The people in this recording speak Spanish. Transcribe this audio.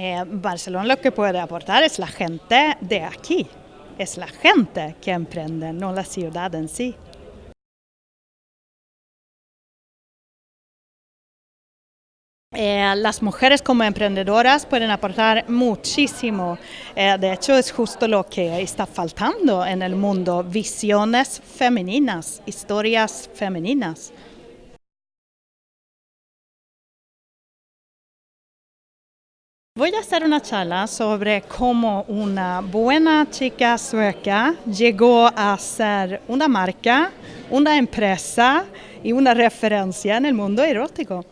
Eh, Barcelona lo que puede aportar es la gente de aquí, es la gente que emprende, no la ciudad en sí. Eh, las mujeres como emprendedoras pueden aportar muchísimo. Eh, de hecho, es justo lo que está faltando en el mundo, visiones femeninas, historias femeninas. Voy a hacer una charla sobre cómo una buena chica sueca llegó a ser una marca, una empresa y una referencia en el mundo erótico.